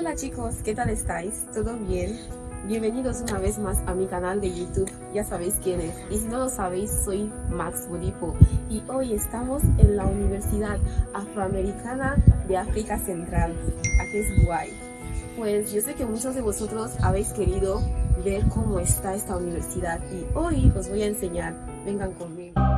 Hola chicos, ¿qué tal estáis? ¿Todo bien? Bienvenidos una vez más a mi canal de YouTube, ya sabéis quién es. Y si no lo sabéis, soy Max Bodipo y hoy estamos en la Universidad Afroamericana de África Central, aquí es Guay. Pues yo sé que muchos de vosotros habéis querido ver cómo está esta universidad y hoy os voy a enseñar. Vengan conmigo.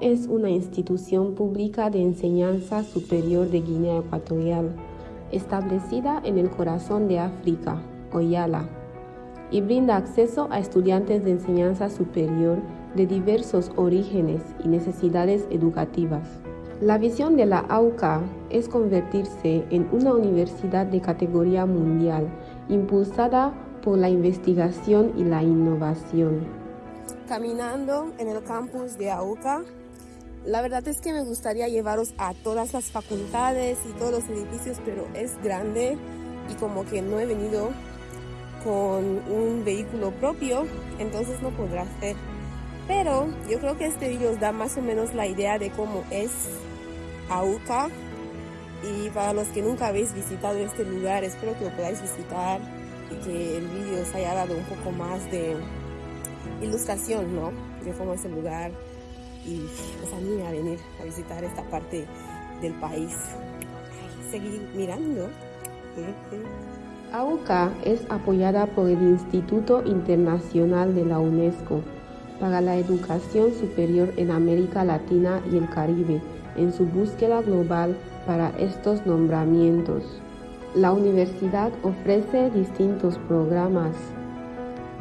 Es una institución pública de enseñanza superior de Guinea Ecuatorial, establecida en el corazón de África, Oyala, y brinda acceso a estudiantes de enseñanza superior de diversos orígenes y necesidades educativas. La visión de la AUCA es convertirse en una universidad de categoría mundial, impulsada por la investigación y la innovación. Caminando en el campus de AUCA, la verdad es que me gustaría llevaros a todas las facultades y todos los edificios, pero es grande y como que no he venido con un vehículo propio, entonces no podrá hacer. Pero yo creo que este video os da más o menos la idea de cómo es AUCA y para los que nunca habéis visitado este lugar, espero que lo podáis visitar y que el vídeo os haya dado un poco más de ilustración, ¿no? De cómo es el lugar y pues mí a venir a visitar esta parte del país. Seguir mirando. AUCA es apoyada por el Instituto Internacional de la UNESCO para la Educación Superior en América Latina y el Caribe en su búsqueda global para estos nombramientos. La universidad ofrece distintos programas.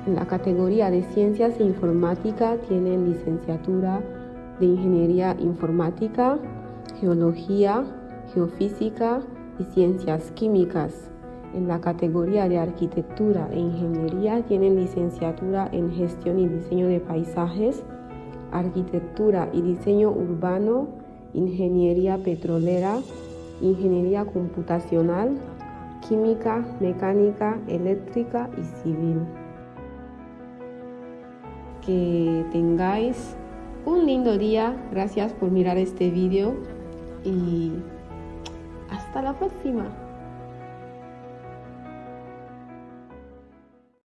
En la categoría de Ciencias e Informática tienen licenciatura de Ingeniería Informática, Geología, Geofísica y Ciencias Químicas. En la categoría de arquitectura e ingeniería tienen licenciatura en gestión y diseño de paisajes, arquitectura y diseño urbano, ingeniería petrolera, ingeniería computacional, química, mecánica, eléctrica y civil. Que tengáis un lindo día, gracias por mirar este vídeo y hasta la próxima.